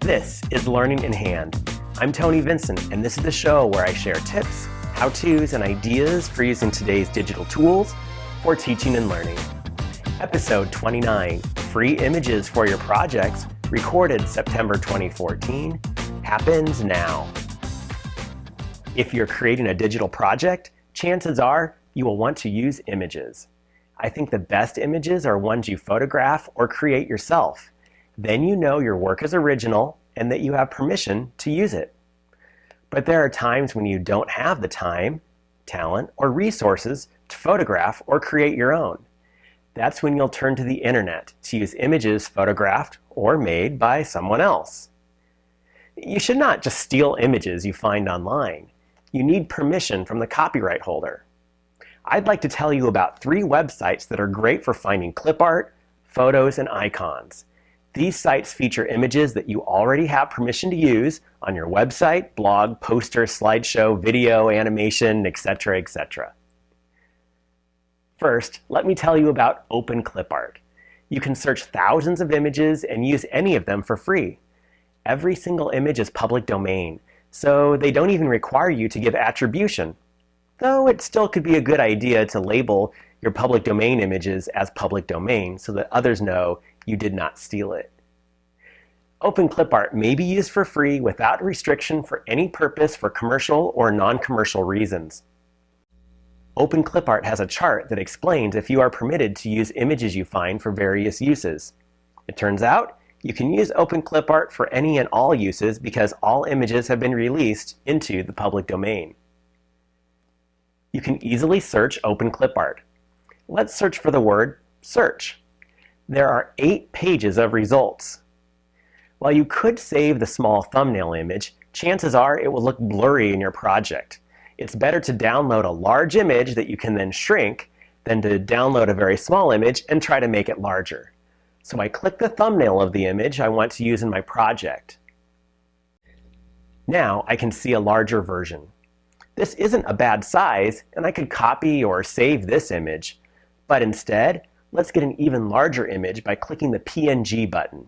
This is Learning in Hand. I'm Tony Vincent, and this is the show where I share tips, how-tos, and ideas for using today's digital tools for teaching and learning. Episode 29, Free Images for Your Projects, recorded September 2014, happens now. If you're creating a digital project, chances are you will want to use images. I think the best images are ones you photograph or create yourself. Then you know your work is original and that you have permission to use it. But there are times when you don't have the time, talent, or resources to photograph or create your own. That's when you'll turn to the internet to use images photographed or made by someone else. You should not just steal images you find online. You need permission from the copyright holder. I'd like to tell you about three websites that are great for finding clip art, photos, and icons. These sites feature images that you already have permission to use on your website, blog, poster, slideshow, video, animation, etc., etc. First, let me tell you about OpenClipArt. You can search thousands of images and use any of them for free. Every single image is public domain, so they don't even require you to give attribution, though it still could be a good idea to label your public domain images as public domain so that others know you did not steal it. Open OpenClipArt may be used for free without restriction for any purpose for commercial or non-commercial reasons. Open OpenClipArt has a chart that explains if you are permitted to use images you find for various uses. It turns out you can use Open OpenClipArt for any and all uses because all images have been released into the public domain. You can easily search Open OpenClipArt. Let's search for the word search. There are eight pages of results. While you could save the small thumbnail image, chances are it will look blurry in your project. It's better to download a large image that you can then shrink than to download a very small image and try to make it larger. So I click the thumbnail of the image I want to use in my project. Now I can see a larger version. This isn't a bad size, and I could copy or save this image. But instead, let's get an even larger image by clicking the PNG button.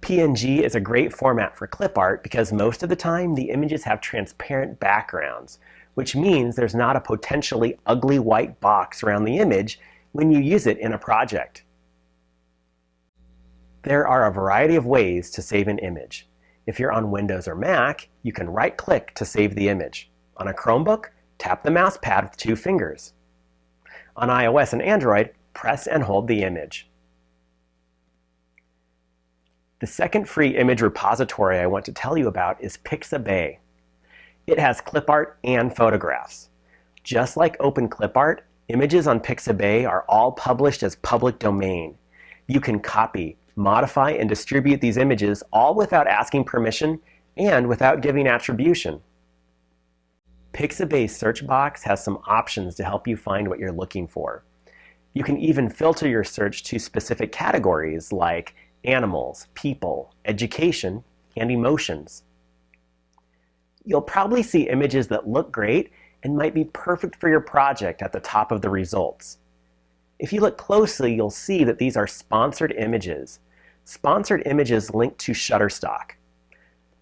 PNG is a great format for clip art because most of the time the images have transparent backgrounds, which means there's not a potentially ugly white box around the image when you use it in a project. There are a variety of ways to save an image. If you're on Windows or Mac, you can right-click to save the image. On a Chromebook, tap the mouse pad with two fingers. On iOS and Android, press and hold the image. The second free image repository I want to tell you about is Pixabay. It has clip art and photographs. Just like OpenClipArt, images on Pixabay are all published as public domain. You can copy, modify, and distribute these images all without asking permission and without giving attribution. Pixabay's search box has some options to help you find what you're looking for. You can even filter your search to specific categories like animals, people, education, and emotions. You'll probably see images that look great and might be perfect for your project at the top of the results. If you look closely, you'll see that these are sponsored images. Sponsored images link to Shutterstock.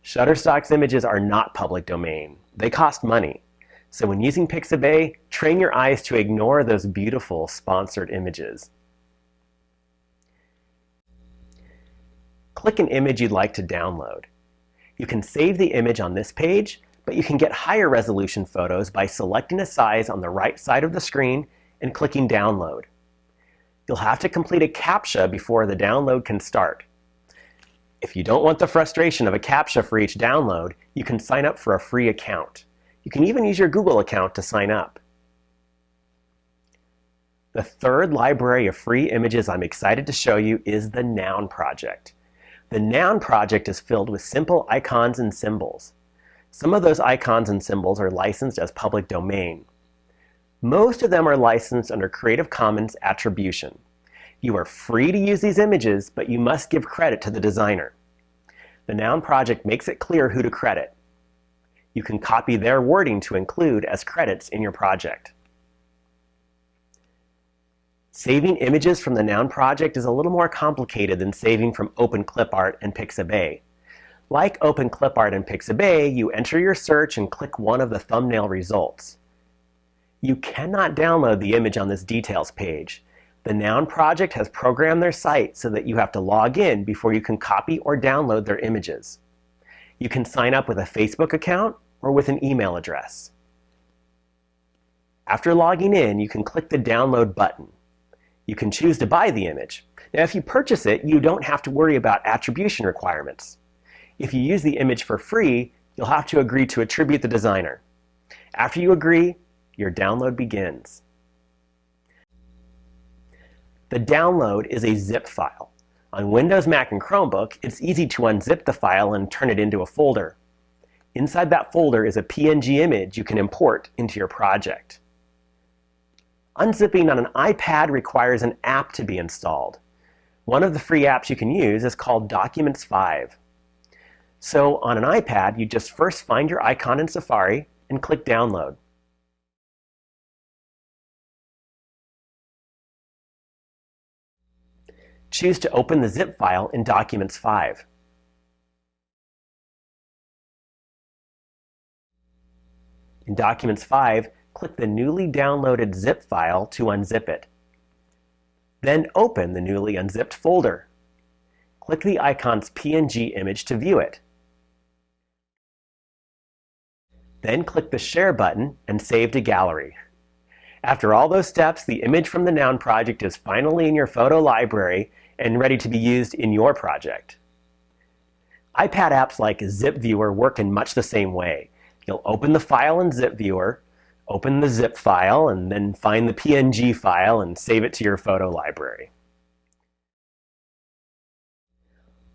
Shutterstock's images are not public domain. They cost money. So when using Pixabay, train your eyes to ignore those beautiful sponsored images. Click an image you'd like to download. You can save the image on this page, but you can get higher resolution photos by selecting a size on the right side of the screen and clicking Download. You'll have to complete a CAPTCHA before the download can start. If you don't want the frustration of a CAPTCHA for each download, you can sign up for a free account. You can even use your Google account to sign up. The third library of free images I'm excited to show you is the Noun Project. The Noun Project is filled with simple icons and symbols. Some of those icons and symbols are licensed as public domain. Most of them are licensed under Creative Commons Attribution. You are free to use these images, but you must give credit to the designer. The Noun project makes it clear who to credit. You can copy their wording to include as credits in your project. Saving images from the Noun project is a little more complicated than saving from OpenClipArt and Pixabay. Like OpenClipArt and Pixabay, you enter your search and click one of the thumbnail results. You cannot download the image on this details page. The Noun project has programmed their site so that you have to log in before you can copy or download their images. You can sign up with a Facebook account or with an email address. After logging in, you can click the download button. You can choose to buy the image. Now, if you purchase it, you don't have to worry about attribution requirements. If you use the image for free, you'll have to agree to attribute the designer. After you agree, your download begins. The download is a zip file. On Windows, Mac, and Chromebook, it's easy to unzip the file and turn it into a folder. Inside that folder is a PNG image you can import into your project. Unzipping on an iPad requires an app to be installed. One of the free apps you can use is called Documents 5. So on an iPad, you just first find your icon in Safari and click Download. Choose to open the zip file in Documents 5. In Documents 5, click the newly downloaded zip file to unzip it. Then open the newly unzipped folder. Click the icon's PNG image to view it. Then click the Share button and save to Gallery. After all those steps, the image from the Noun project is finally in your photo library and ready to be used in your project. iPad apps like Zip Viewer work in much the same way. You'll open the file in Zip Viewer, open the zip file, and then find the PNG file and save it to your photo library.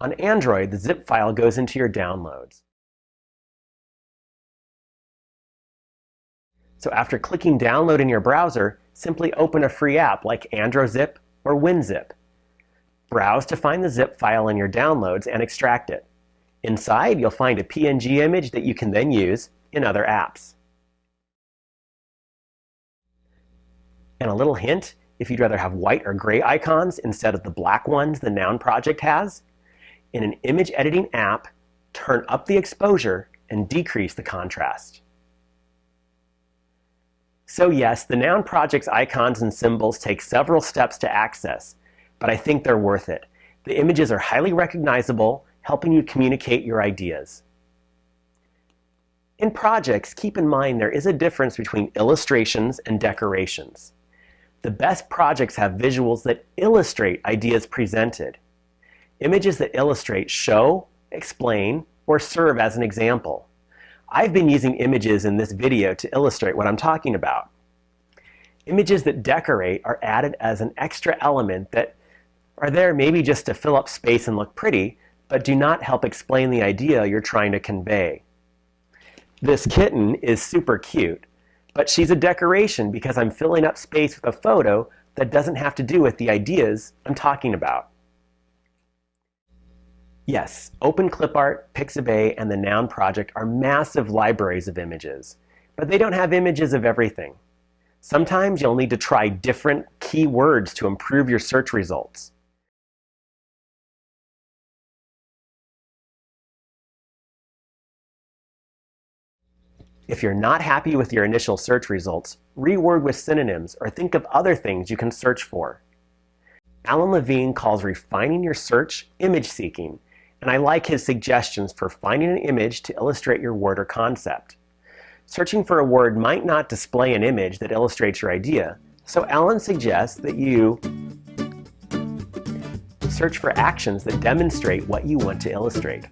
On Android, the zip file goes into your downloads. So after clicking download in your browser, simply open a free app like AndroZip or WinZip Browse to find the zip file in your downloads and extract it. Inside, you'll find a PNG image that you can then use in other apps. And a little hint, if you'd rather have white or gray icons instead of the black ones the Noun project has, in an image editing app, turn up the exposure and decrease the contrast. So yes, the Noun project's icons and symbols take several steps to access, but I think they're worth it. The images are highly recognizable, helping you communicate your ideas. In projects, keep in mind there is a difference between illustrations and decorations. The best projects have visuals that illustrate ideas presented. Images that illustrate show, explain, or serve as an example. I've been using images in this video to illustrate what I'm talking about. Images that decorate are added as an extra element that are there maybe just to fill up space and look pretty, but do not help explain the idea you're trying to convey. This kitten is super cute, but she's a decoration because I'm filling up space with a photo that doesn't have to do with the ideas I'm talking about. Yes, Open OpenClipArt, Pixabay, and the Noun project are massive libraries of images, but they don't have images of everything. Sometimes you'll need to try different keywords to improve your search results. If you're not happy with your initial search results, reword with synonyms or think of other things you can search for. Alan Levine calls refining your search image seeking, and I like his suggestions for finding an image to illustrate your word or concept. Searching for a word might not display an image that illustrates your idea, so Alan suggests that you search for actions that demonstrate what you want to illustrate.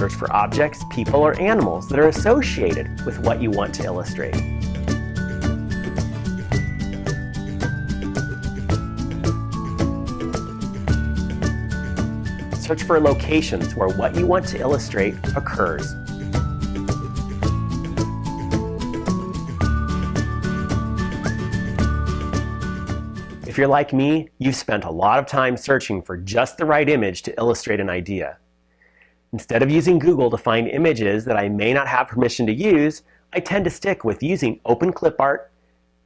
Search for objects, people, or animals that are associated with what you want to illustrate. Search for locations where what you want to illustrate occurs. If you're like me, you've spent a lot of time searching for just the right image to illustrate an idea. Instead of using Google to find images that I may not have permission to use, I tend to stick with using OpenClipArt,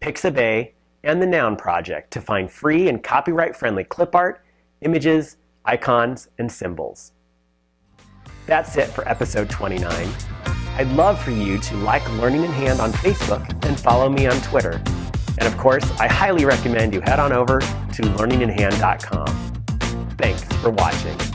Pixabay, and the Noun Project to find free and copyright-friendly clip art, images, icons, and symbols. That's it for episode 29. I'd love for you to like Learning in Hand on Facebook and follow me on Twitter. And of course, I highly recommend you head on over to learninginhand.com. Thanks for watching.